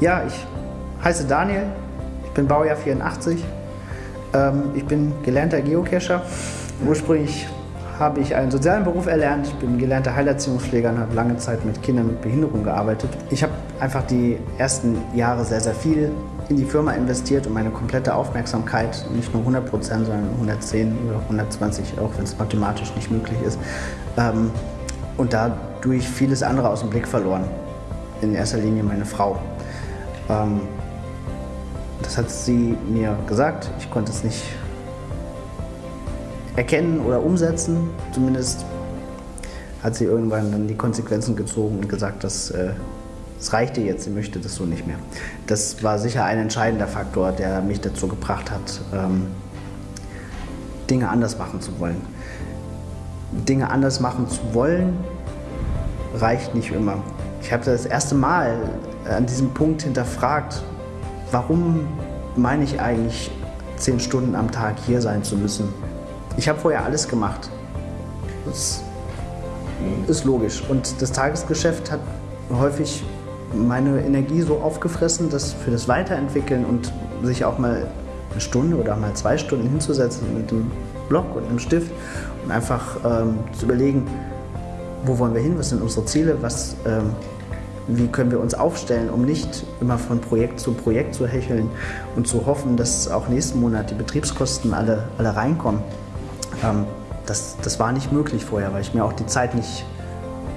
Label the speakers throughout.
Speaker 1: Ja, ich heiße Daniel, ich bin Baujahr 84, ähm, ich bin gelernter Geocacher. Ursprünglich habe ich einen sozialen Beruf erlernt. Ich bin gelernter Heilerziehungspfleger und habe lange Zeit mit Kindern mit Behinderung gearbeitet. Ich habe einfach die ersten Jahre sehr, sehr viel in die Firma investiert und meine komplette Aufmerksamkeit, nicht nur 100 Prozent, sondern 110 oder 120, auch wenn es mathematisch nicht möglich ist. Ähm, und dadurch vieles andere aus dem Blick verloren. In erster Linie meine Frau. Ähm, das hat sie mir gesagt. Ich konnte es nicht erkennen oder umsetzen. Zumindest hat sie irgendwann dann die Konsequenzen gezogen und gesagt, dass äh, es reichte jetzt, sie möchte das so nicht mehr. Das war sicher ein entscheidender Faktor, der mich dazu gebracht hat, ähm, Dinge anders machen zu wollen. Dinge anders machen zu wollen, reicht nicht immer. Ich habe das erste Mal an diesem Punkt hinterfragt, warum meine ich eigentlich, zehn Stunden am Tag hier sein zu müssen. Ich habe vorher alles gemacht. Das ist logisch. Und das Tagesgeschäft hat häufig meine Energie so aufgefressen, dass für das Weiterentwickeln und sich auch mal eine Stunde oder mal zwei Stunden hinzusetzen mit einem Block und einem Stift und einfach ähm, zu überlegen, wo wollen wir hin, was sind unsere Ziele, was, ähm, wie können wir uns aufstellen, um nicht immer von Projekt zu Projekt zu hecheln und zu hoffen, dass auch nächsten Monat die Betriebskosten alle, alle reinkommen. Ähm, das, das war nicht möglich vorher, weil ich mir auch die Zeit nicht,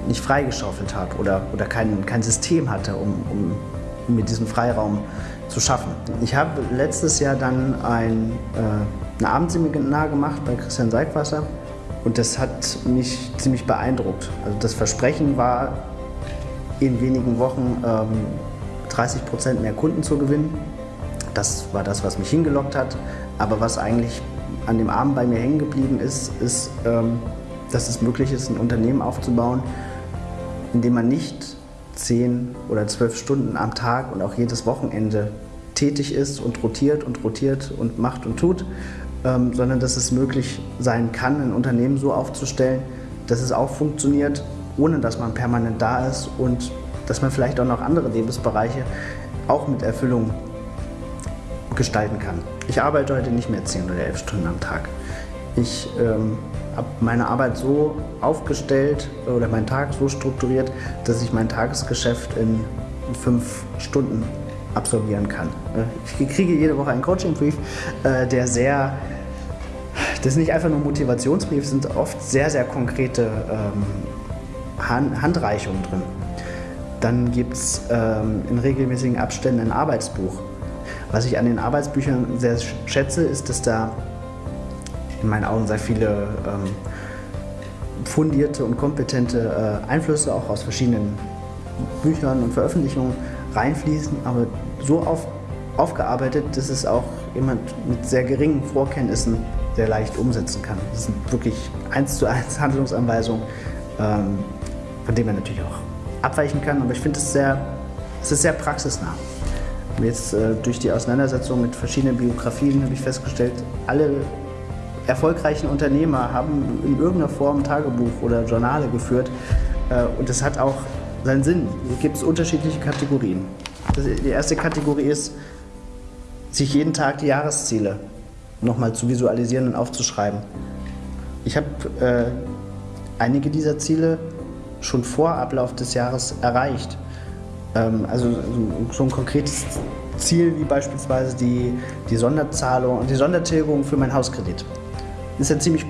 Speaker 1: nicht freigeschaufelt habe oder, oder kein, kein System hatte, um, um, mir diesen Freiraum zu schaffen. Ich habe letztes Jahr dann ein, äh, ein Abendseminar gemacht bei Christian Seigwasser und das hat mich ziemlich beeindruckt. Also das Versprechen war, in wenigen Wochen ähm, 30 Prozent mehr Kunden zu gewinnen. Das war das, was mich hingelockt hat. Aber was eigentlich an dem Abend bei mir hängen geblieben ist, ist, ähm, dass es möglich ist, ein Unternehmen aufzubauen, in dem man nicht 10 oder 12 Stunden am Tag und auch jedes Wochenende tätig ist und rotiert und rotiert und macht und tut, ähm, sondern dass es möglich sein kann, ein Unternehmen so aufzustellen, dass es auch funktioniert, ohne dass man permanent da ist und dass man vielleicht auch noch andere Lebensbereiche auch mit Erfüllung gestalten kann. Ich arbeite heute nicht mehr 10 oder 11 Stunden am Tag. Ich ähm, habe meine Arbeit so aufgestellt oder meinen Tag so strukturiert, dass ich mein Tagesgeschäft in fünf Stunden absolvieren kann. Ich kriege jede Woche einen Coaching-Brief, äh, der sehr, das ist nicht einfach nur Motivationsbrief, sind oft sehr, sehr konkrete ähm, Handreichungen drin. Dann gibt es ähm, in regelmäßigen Abständen ein Arbeitsbuch. Was ich an den Arbeitsbüchern sehr schätze, ist, dass da in meinen Augen sehr viele ähm, fundierte und kompetente äh, Einflüsse auch aus verschiedenen Büchern und Veröffentlichungen reinfließen, aber so auf, aufgearbeitet, dass es auch jemand mit sehr geringen Vorkenntnissen sehr leicht umsetzen kann. Das sind wirklich eins zu eins Handlungsanweisungen, ähm, von denen man natürlich auch abweichen kann, aber ich finde es sehr, es ist sehr praxisnah. Jetzt äh, durch die Auseinandersetzung mit verschiedenen Biografien habe ich festgestellt, alle erfolgreichen Unternehmer haben in irgendeiner Form Tagebuch oder Journale geführt äh, und das hat auch seinen Sinn. Hier gibt es unterschiedliche Kategorien. Die erste Kategorie ist, sich jeden Tag die Jahresziele nochmal zu visualisieren und aufzuschreiben. Ich habe äh, einige dieser Ziele schon vor Ablauf des Jahres erreicht. Ähm, also so ein konkretes Ziel wie beispielsweise die, die Sonderzahlung und die Sondertilgung für meinen Hauskredit. Ist ja ziemlich,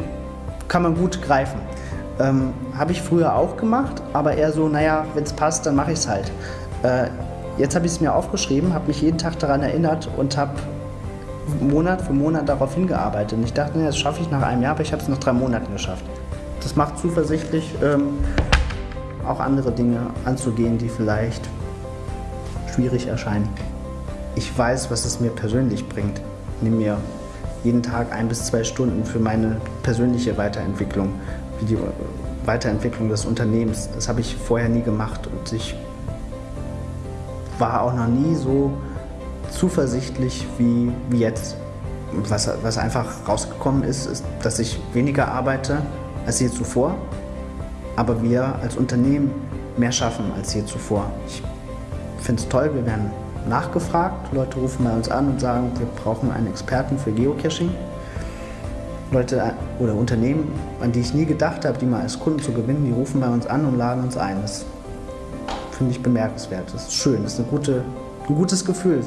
Speaker 1: kann man gut greifen. Ähm, habe ich früher auch gemacht, aber eher so, naja, wenn es passt, dann mache ich es halt. Äh, jetzt habe ich es mir aufgeschrieben, habe mich jeden Tag daran erinnert und habe Monat für Monat darauf hingearbeitet. Und ich dachte, naja, das schaffe ich nach einem Jahr, aber ich habe es nach drei Monaten geschafft. Das macht zuversichtlich, ähm, auch andere Dinge anzugehen, die vielleicht schwierig erscheinen. Ich weiß, was es mir persönlich bringt. Nehme mir jeden Tag ein bis zwei Stunden für meine persönliche Weiterentwicklung für die Weiterentwicklung des Unternehmens. Das habe ich vorher nie gemacht und ich war auch noch nie so zuversichtlich wie, wie jetzt. Was, was einfach rausgekommen ist, ist, dass ich weniger arbeite als je zuvor, aber wir als Unternehmen mehr schaffen als je zuvor. Ich finde es toll, wir werden nachgefragt. Leute rufen bei uns an und sagen, wir brauchen einen Experten für Geocaching. Leute äh, oder Unternehmen, an die ich nie gedacht habe, die mal als Kunden zu gewinnen, die rufen bei uns an und laden uns ein. Das finde ich bemerkenswert. Das ist schön, das ist eine gute, ein gutes Gefühl.